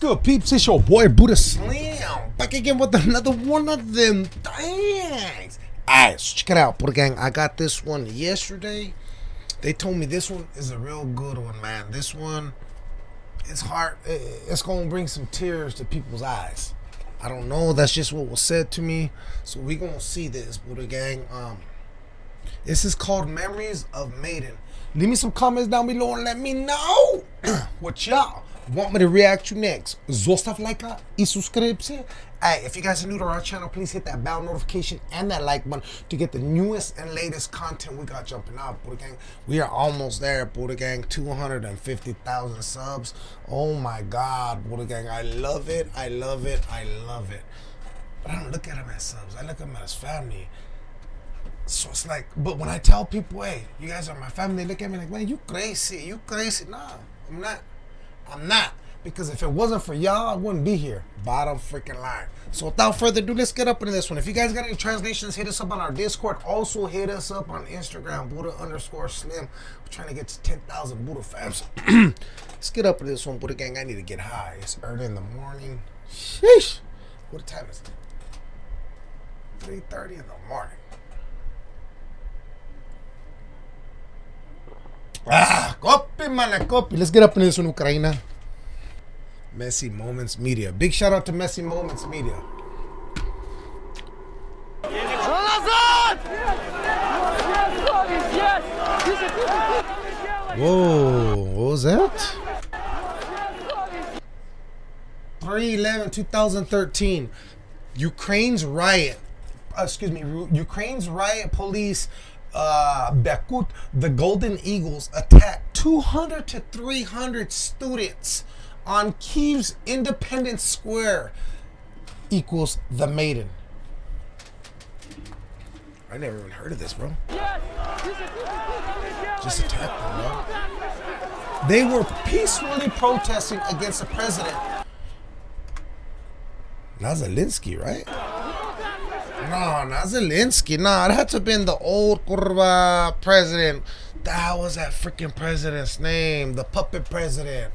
good, peeps? It's your boy Buddha Slam back again with another one of them things. Alright, so check it out, Buddha Gang. I got this one yesterday. They told me this one is a real good one, man. This one, it's hard. It's gonna bring some tears to people's eyes. I don't know. That's just what was said to me. So we gonna see this, Buddha Gang. Um, this is called Memories of Maiden. Leave me some comments down below and let me know what y'all want me to react to next. Zostav like y suscribirse. Hey, if you guys are new to our channel, please hit that bell notification and that like button to get the newest and latest content we got jumping out, Buddha Gang. We are almost there, Buddha Gang. 250,000 subs. Oh my God, Buddha Gang. I love it. I love it. I love it. But I don't look at them as subs. I look at them as family. So it's like, but when I tell people, hey, you guys are my family, they look at me like, man, you crazy, you crazy. Nah, I'm not. I'm not. Because if it wasn't for y'all, I wouldn't be here. Bottom freaking line. So without further ado, let's get up into this one. If you guys got any translations, hit us up on our Discord. Also hit us up on Instagram, Buddha underscore Slim. We're trying to get to 10,000 Buddha fans. let's get up into this one, Buddha Gang. I need to get high. It's early in the morning. Sheesh. What time is it? 3.30 in the morning. Ah, copy, man, copy. Let's get up in this one, Ukraine. Messy Moments Media. Big shout out to Messy Moments Media. Whoa, what was that? 311 2013. Ukraine's riot. Uh, excuse me, Ukraine's riot police uh, Berkut, the Golden Eagles attacked 200 to 300 students on Kiev's Independence Square equals the Maiden. I never even heard of this, bro. Just attacked them, bro. They were peacefully protesting against the president. Not Zelensky, right? No, not Zelensky. Nah, it had to have been the old kurva president. That was that freaking president's name. The puppet president.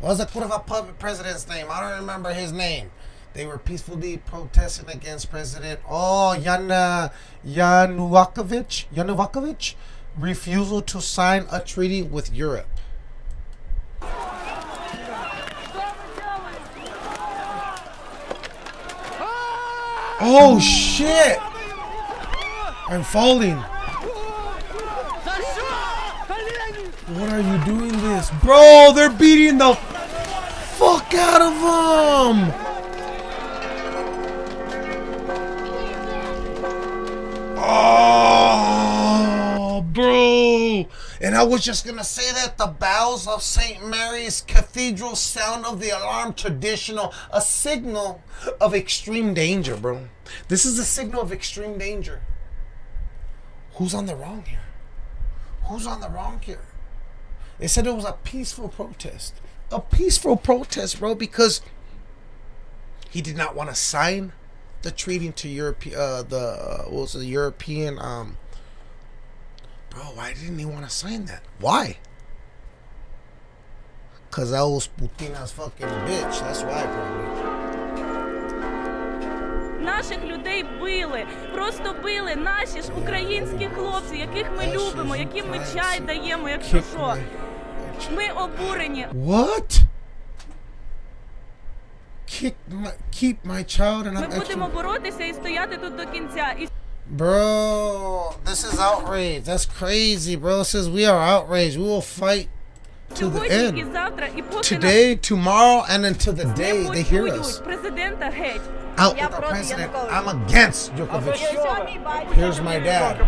What was the kurva puppet president's name? I don't remember his name. They were peacefully protesting against President Oh Yana Yanukovych Yanukovych refusal to sign a treaty with Europe. Oh shit! I'm falling. What are you doing this? Bro, they're beating the fuck out of them! I was just gonna say that the bells of St. Mary's Cathedral sound of the alarm traditional, a signal of extreme danger, bro. This is a signal of extreme danger. Who's on the wrong here? Who's on the wrong here? They said it was a peaceful protest. A peaceful protest, bro, because he did not want to sign the treaty to Europe, uh, the uh, what was the European um, Bro, why didn't he want to sign that? Why? Cause I was Putina's fucking bitch. That's why, probably. Наших людей били, просто били наші ж українські хлопці, яких ми любимо, яким ми чай даємо, якщо що. Ми обурені. What? Kick my, keep my child and Ми I'm будемо боротися і стояти тут до кінця. І Bro, this is outrage. That's crazy, bro. It says we are outraged. We will fight to the end. Today, tomorrow, and until the day they hear us. Out with the president. I'm against Yanukovych. Here's my dad.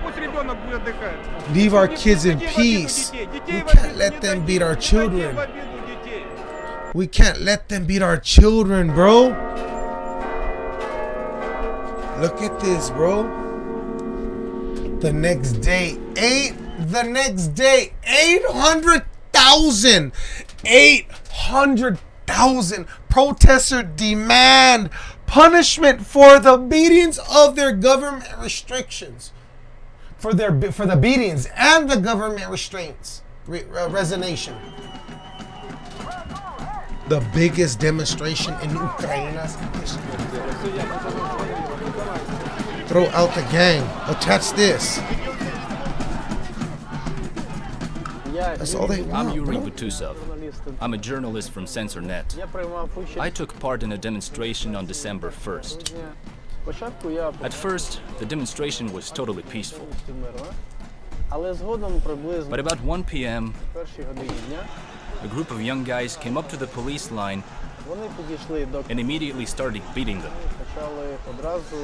Leave our kids in peace. We can't let them beat our children. We can't let them beat our children, bro. Look at this, bro. The next day, eight. The next day, 800,000. 800,000 protesters demand punishment for the beatings of their government restrictions. For their for the beatings and the government restraints. Re, uh, resignation. the biggest demonstration in Ukraine's history. Throw out the gang. Oh, Attach this. That's all they want, I'm Yuri bro. Butusov. I'm a journalist from Censor.NET. I took part in a demonstration on December 1st. At first, the demonstration was totally peaceful. But about 1 p.m., a group of young guys came up to the police line and immediately started beating them.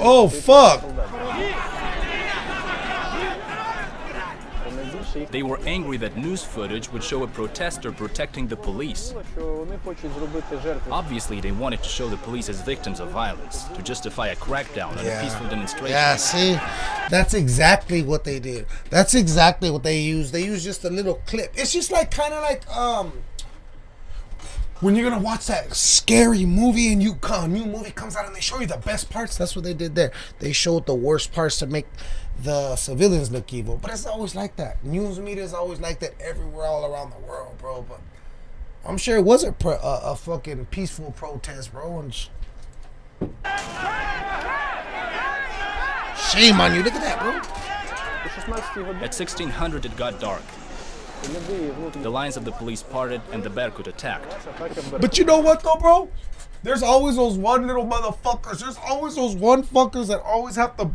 Oh, fuck! They were angry that news footage would show a protester protecting the police. Obviously, they wanted to show the police as victims of violence, to justify a crackdown on yeah. a peaceful demonstration. Yeah, see? That's exactly what they did. That's exactly what they used. They used just a little clip. It's just like, kind of like, um when you're gonna watch that scary movie and you come new movie comes out and they show you the best parts that's what they did there. They showed the worst parts to make the civilians look evil but it's always like that. News media is always like that everywhere all around the world bro but i'm sure it was a, pro, a, a fucking peaceful protest bro and sh shame on you. Look at that bro. At 1600 it got dark. The lines of the police parted and the Berkut attacked. But you know what though, bro? There's always those one little motherfuckers. There's always those one fuckers that always have to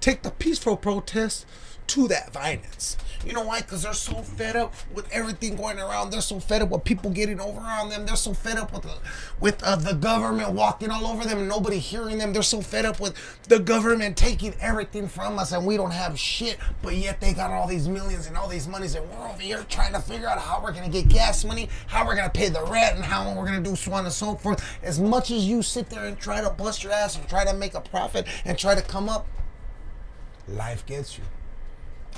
take the peaceful protest to that violence. You know why? Because they're so fed up with everything going around. They're so fed up with people getting over on them. They're so fed up with the, with uh, the government walking all over them and nobody hearing them. They're so fed up with the government taking everything from us and we don't have shit. But yet they got all these millions and all these monies and we're over here trying to figure out how we're gonna get gas money, how we're gonna pay the rent, and how we're gonna do so on and so forth. As much as you sit there and try to bust your ass and try to make a profit and try to come up, life gets you.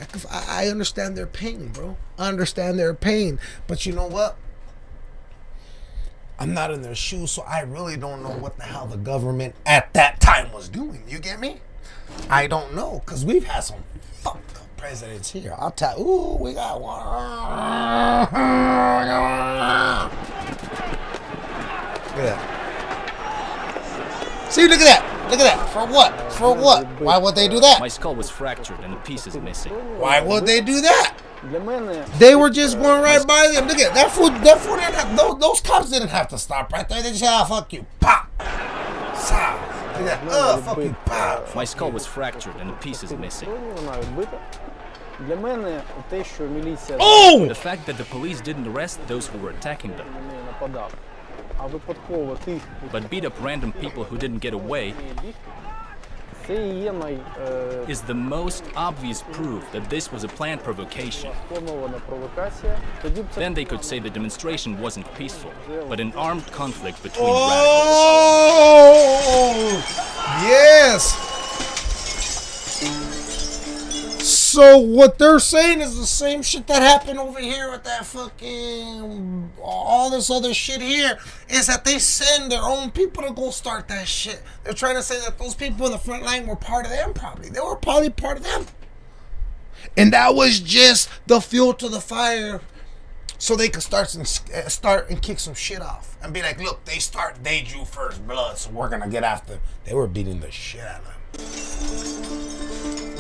I I understand their pain, bro. I understand their pain. But you know what? I'm not in their shoes, so I really don't know what the hell the government at that time was doing. You get me? I don't know, because we've had some fucked up presidents here. I'll tell ooh, we got one. Look at that. See, look at that. Look at that. For what? For what? Why would they do that? My skull was fractured and the piece is missing. Why would they do that? They were just going right by them. Look at that food. That didn't have, those, those cops didn't have to stop right there. They just ah, fuck you, pop, stop. Look at that. Oh, fuck you, pop. My skull was fractured and the piece is missing. Oh! The fact that the police didn't arrest those who were attacking them but beat up random people who didn't get away is the most obvious proof that this was a planned provocation. Then they could say the demonstration wasn't peaceful, but an armed conflict between oh! radicals. Yes! So what they're saying is the same shit that happened over here with that fucking all this other shit here is that they send their own people to go start that shit. They're trying to say that those people in the front line were part of them probably. They were probably part of them. And that was just the fuel to the fire so they could start and uh, start and kick some shit off and be like, look, they start, they drew first blood, so we're gonna get after. Them." They were beating the shit out of them.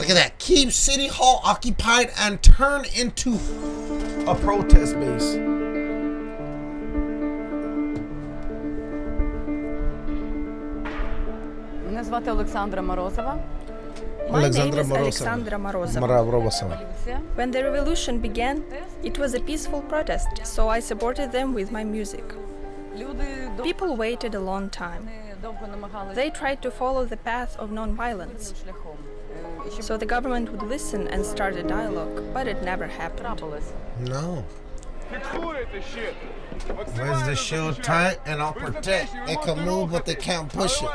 Look at that. Keep City Hall occupied and turn into a protest base. Мене звати Олександра Морозова. My name Alexandra is Morozova. Alexandra Morozova. Maravrovasova. When the revolution began, it was a peaceful protest, so I supported them with my music. Люди довго People waited a long time. довго намагалися They tried to follow the path of non-violence, So the government would listen and start a dialogue, but it never happened. No. Where's the shield tight and I'll protect. It can move, but they can't push it.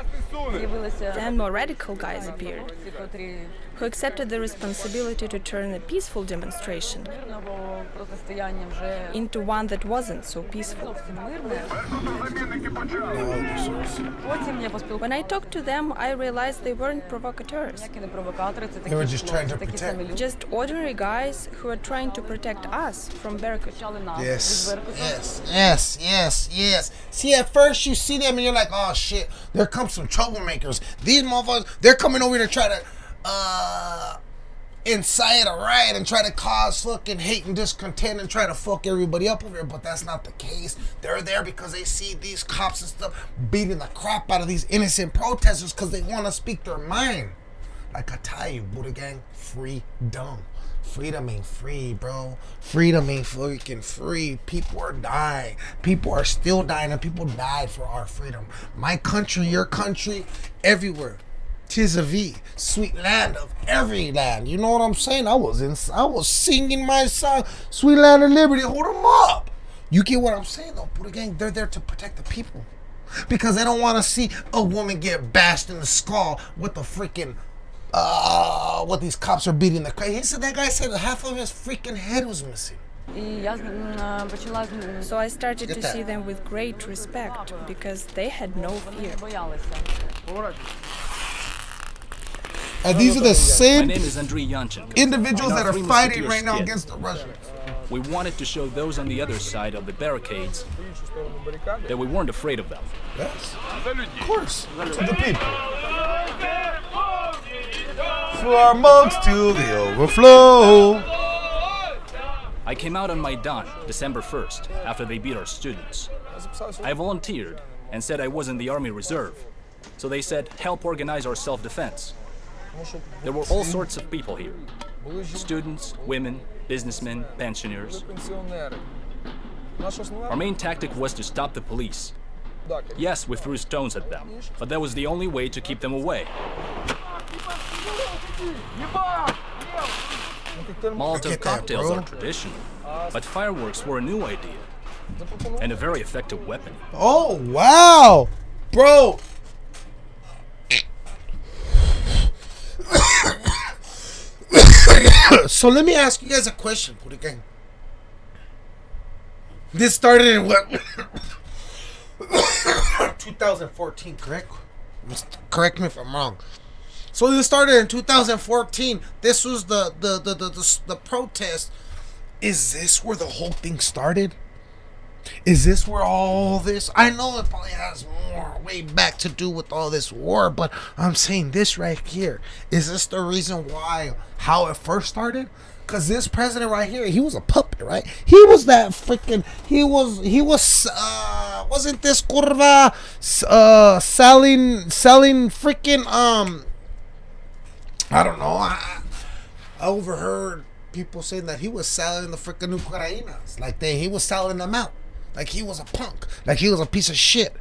Then more radical guys appeared who accepted the responsibility to turn a peaceful demonstration into one that wasn't so peaceful. When I talked to them, I realized they weren't provocateurs. They were just trying to protect. Just ordinary guys who are trying to protect us from Berkut. Yes, yes, yes, yes, yes. See, at first you see them and you're like, oh shit, there come some troublemakers. These motherfuckers, they're coming over to try to uh incite a riot and try to cause fucking hate and discontent and try to fuck everybody up over here. But that's not the case. They're there because they see these cops and stuff beating the crap out of these innocent protesters because they want to speak their mind. Like I tell you, Buddha Gang, freedom. Freedom ain't free, bro. Freedom ain't freaking free. People are dying. People are still dying, and people died for our freedom. My country, your country, everywhere. Tis a V, sweet land of every land. You know what I'm saying? I was in, I was singing my song, Sweet Land of Liberty. Hold them up. You get what I'm saying though, But again, They're there to protect the people because they don't want to see a woman get bashed in the skull with the freaking uh, what these cops are beating the crap. He said that guy said half of his freaking head was missing. So I started to see them with great respect because they had no fear. And these are the same individuals that are fighting right now against the Russians. We wanted to show those on the other side of the barricades that we weren't afraid of them. Yes, of course, to the people. For our mugs to the overflow. I came out on Maidan December 1st after they beat our students. I volunteered and said I was in the Army Reserve. So they said, help organize our self-defense. There were all sorts of people here. Students, women, businessmen, pensioners. Our main tactic was to stop the police. Yes, we threw stones at them, but that was the only way to keep them away. Molotov cocktails are traditional, but fireworks were a new idea and a very effective weapon. Oh, wow! Bro, so let me ask you guys a question, Buddha Gang. This started in what? 2014, correct? Correct me if I'm wrong. So this started in 2014. This was the the the the, the, the protest. Is this where the whole thing started? Is this where all this? I know it probably has more way back to do with all this war, but I'm saying this right here. Is this the reason why how it first started? Cause this president right here, he was a puppet, right? He was that freaking. He was. He was. uh Wasn't this curva uh selling selling freaking um. I don't know. I, I overheard people saying that he was selling the freaking Ukrainas. Like they he was selling them out. Like he was a punk. Like he was a piece of shit.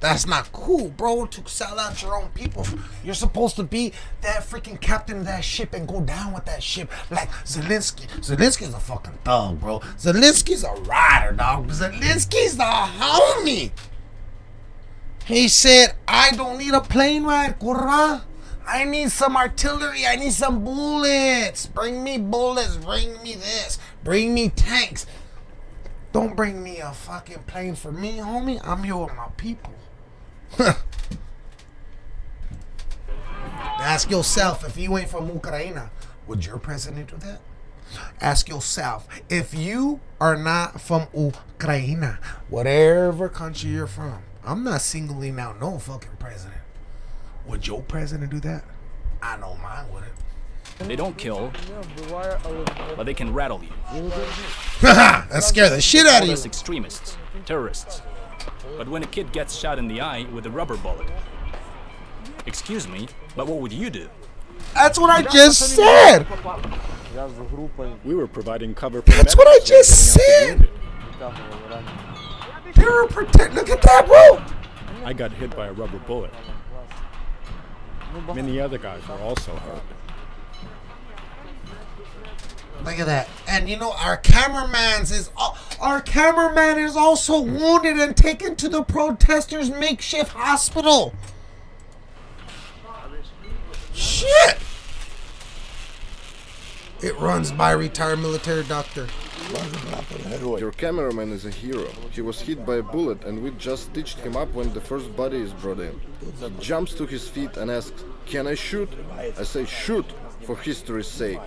That's not cool, bro. To sell out your own people. You're supposed to be that freaking captain of that ship and go down with that ship. Like Zelensky. Zelensky's a fucking thug, bro. Zelensky's a rider, dog. Zelensky's the homie. He said, I don't need a plane ride, curra. I need some artillery. I need some bullets. Bring me bullets. Bring me this. Bring me tanks. Don't bring me a fucking plane for me, homie. I'm here with my people. Ask yourself if you ain't from Ukraine, would your president do that? Ask yourself if you are not from Ukraine, whatever country you're from. I'm not singling out no fucking president. Would your president do that? I know mine wouldn't. They don't kill, but they can rattle you. that scares the shit out of you. extremists, terrorists. But when a kid gets shot in the eye with a rubber bullet, excuse me, but what would you do? That's what I just said. We were providing cover. That's what I just said. Pure protect. Look at that, bro. I got hit by a rubber bullet. Many other guys were also hurt. Look at that. And you know, our cameraman's is our cameraman is also wounded and taken to the protesters' makeshift hospital. Shit. It runs by retired military doctor. Your cameraman is a hero. He was hit by a bullet and we just stitched him up when the first body is brought in. He jumps to his feet and asks, Can I shoot? I say, Shoot, for history's sake.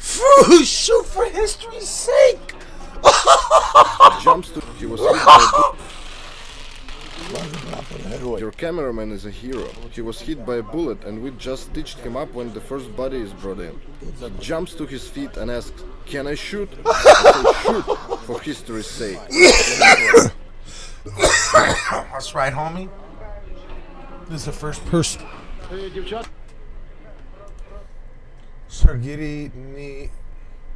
Phew, shoot for history's sake! He jumps to. He was hit by a bu- Your cameraman is a hero. He was hit by a bullet and we just stitched him up when the first body is brought in. He jumps to his feet and asks, Can I shoot? I Shoot, for history's sake. That's right, homie. This is the first person. Sergei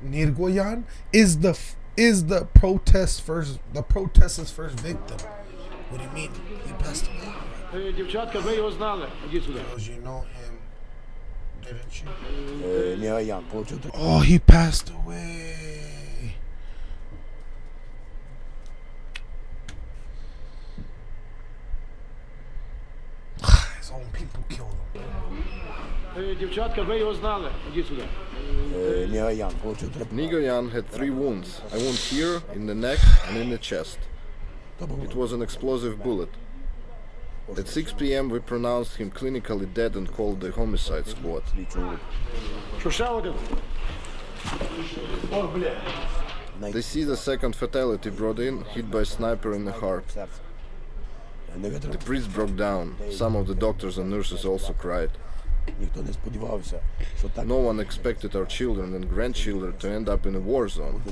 Nigoyan is the is the protest first the protesters first victim. What do you mean? He passed away. Девчатка, вы его знали. Because you know him, didn't you? Oh, he passed away. own people killed him. Nigoyan had three wounds, I wound here, in the neck and in the chest. It was an explosive bullet. At 6 p.m. we pronounced him clinically dead and called the homicide squad. They see the second fatality brought in, hit by sniper in the heart. The priest broke down. Some of the doctors and nurses also cried. No one expected our children and grandchildren to end up in a war zone.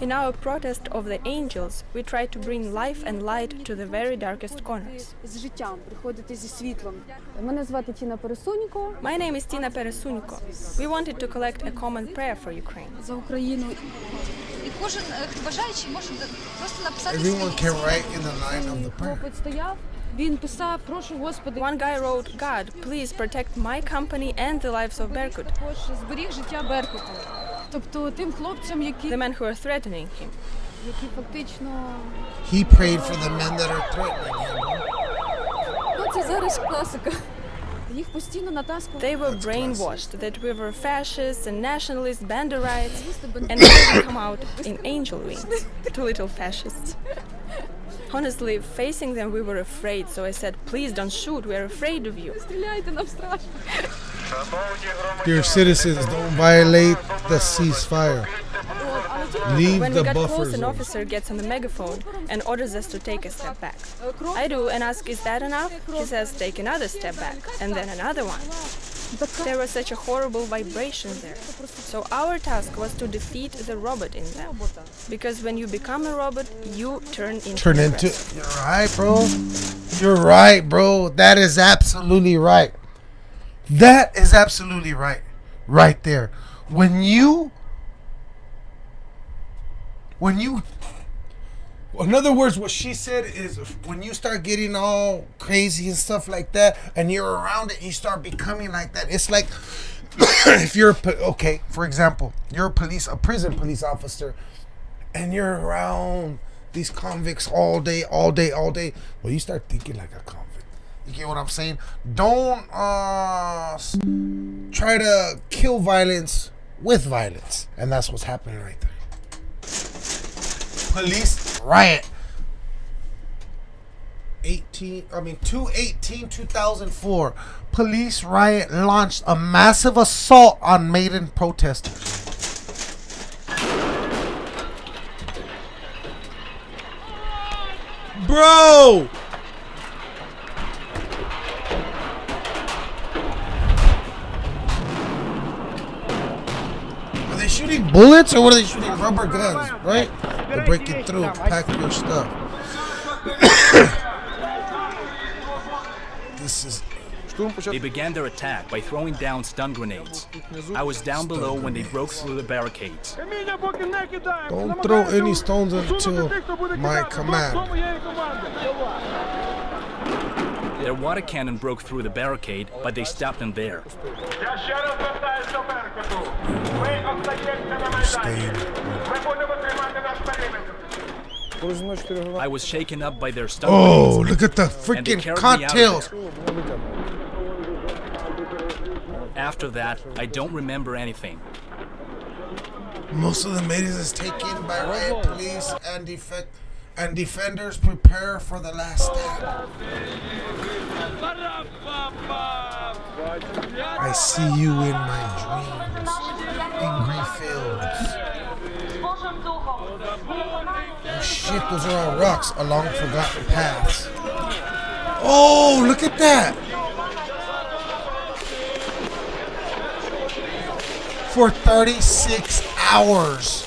In our protest of the angels, we try to bring life and light to the very darkest corners. My name is Tina Peresunko. We wanted to collect a common prayer for Ukraine. Everyone can write in the line of the prayer. One guy wrote, God, please protect my company and the lives of Berkut також зберіг життя Беркуту. Тобто тим хлопцям, які, the men who are threatening him. які фактично He prayed for the men that are threatening him. bro. ну це зараз класика. Їх постійно натаскували. They were brainwashed that we were fascists and nationalists, banderites, and now we come out in angel wings. Two little fascists. Honestly, facing them, we were afraid, so I said, please don't shoot, we are afraid of you. Стріляйте нам страшно. Dear citizens, don't violate the ceasefire. Leave When we the got close, an officer gets on the megaphone and orders us to take a step back. I do and ask, is that enough? He says, take another step back, and then another one. There was such a horrible vibration there. So our task was to defeat the robot in them. Because when you become a robot, you turn into Turn into. You're right, bro. You're right, bro. That is absolutely right. That is absolutely right. Right there. When you. When you. In other words, what she said is when you start getting all crazy and stuff like that, and you're around it, you start becoming like that. It's like if you're okay, for example, you're a police, a prison police officer, and you're around these convicts all day, all day, all day. Well, you start thinking like a convict. You get what I'm saying? Don't uh try to kill violence with violence, and that's what's happening right there. Police riot. 18 I mean 218 2004 police riot launched a massive assault on Maiden protesters Bro! they shooting bullets or what are they shooting? Rubber guns, right? They're breaking through. Pack your stuff. this is. They began their attack by throwing down stun grenades. I was down below when they broke through the barricades. Don't throw any stones until my command. Their water cannon broke through the barricade, but they stopped them there. I was shaken up by their stuff. Oh, look at the freaking cocktails! After that, I don't remember anything. Most of the maidens is taken by riot police and defect and defenders prepare for the last stand. I see you in my dreams, in green fields. Oh shit, those are all rocks along forgotten paths. Oh, look at that! For 36 hours,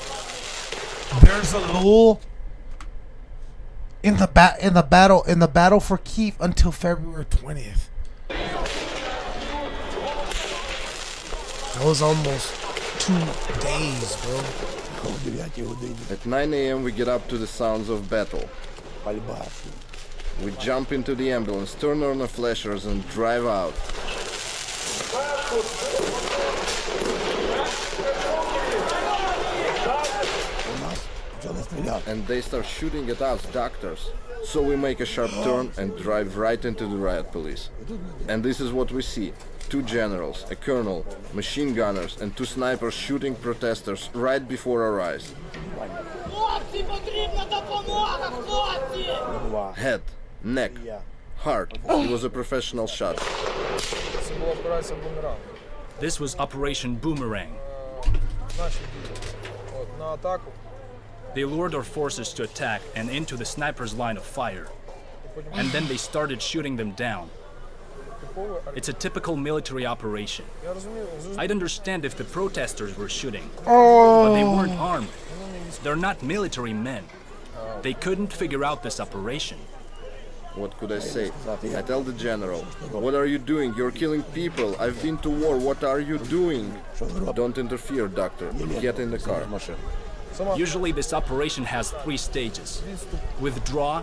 there's a lull in the bat in the battle in the battle for Kiev until February 20th. That was almost two days, bro. At 9 a.m. we get up to the sounds of battle. We jump into the ambulance, turn on the flashers and drive out. up. And they start shooting at us doctors. So we make a sharp turn and drive right into the riot police. And this is what we see. Two generals, a colonel, machine gunners and two snipers shooting protesters right before our eyes. Head, neck, heart. He was a professional shot. This was Operation Boomerang. They lured our forces to attack and into the sniper's line of fire. And then they started shooting them down. It's a typical military operation. I'd understand if the protesters were shooting, but they weren't oh. armed. They're not military men. They couldn't figure out this operation. What could I say? I tell the general, what are you doing? You're killing people. I've been to war. What are you doing? Don't interfere, doctor. Get in the car. Usually this operation has three stages. Withdraw,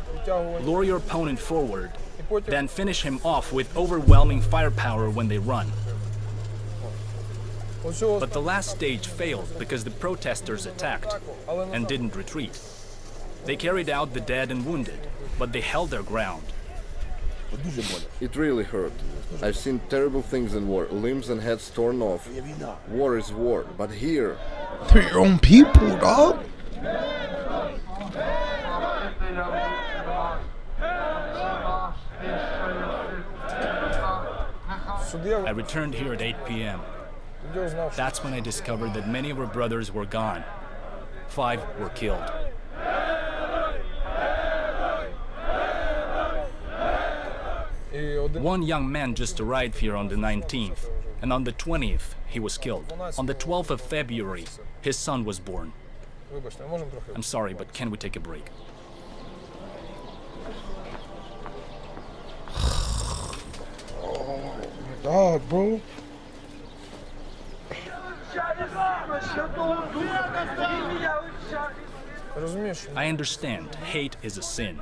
lure your opponent forward, then finish him off with overwhelming firepower when they run. But the last stage failed because the protesters attacked and didn't retreat. They carried out the dead and wounded, but they held their ground. It really hurt. I've seen terrible things in war, limbs and heads torn off. War is war, but here, They're your own people, dog. I returned here at 8 p.m. That's when I discovered that many of our brothers were gone. Five were killed. One young man just arrived here on the 19th, and on the 20th, he was killed. On the 12th of February, his son was born. I'm sorry, but can we take a break? oh my god, bro. I understand hate is a sin,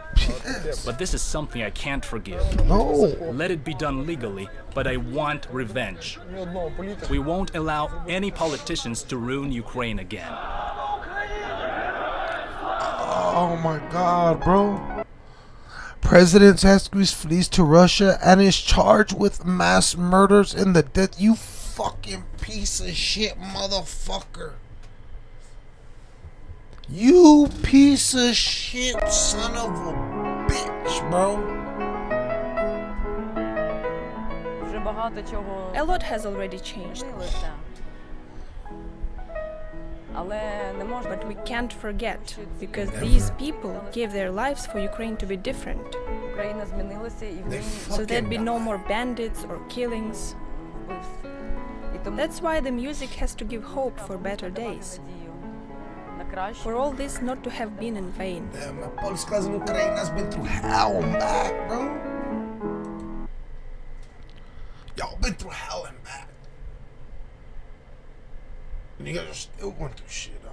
but this is something I can't forgive. No. Let it be done legally, but I want revenge. We won't allow any politicians to ruin Ukraine again. Oh my god, bro. President Zelensky flees to Russia and is charged with mass murders in the death. You fucking piece of shit, motherfucker. You piece of shit, son of a bitch, bro. A lot has already changed. But we can't forget, because these people gave their lives for Ukraine to be different. So there'd be no more bandits or killings. That's why the music has to give hope for better days for all this not to have been in vain. Polska z Ukraine has been through hell and back, bro. Y'all been through hell and back. And you guys are still going through shit, huh?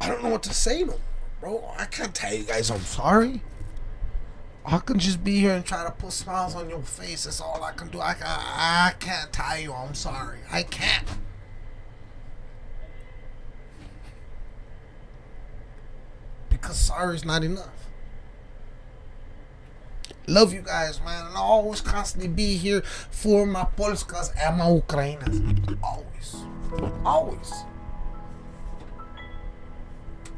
I don't know what to say no, bro. I can't tell you guys I'm sorry. I can just be here and try to put smiles on your face. That's all I can do. I, I, can't tie you. I'm sorry. I can't. Because sorry is not enough. Love you guys, man. And I'll always constantly be here for my Polskas and my Ukrainas. Always. Always.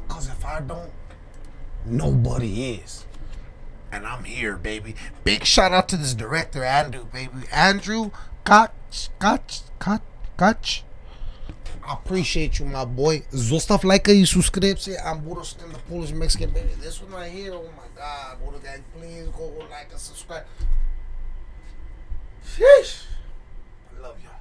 Because if I don't, nobody is. And I'm here, baby. Big shout out to this director, Andrew, baby. Andrew Koch, Koch, Koch, Koch. I appreciate you, my boy. Zostav like и subscribe. I'm Buddha in the Polish Mexican baby. This one right here, oh my god, Buddha gang, please go like and subscribe. Sheesh. I love y'all.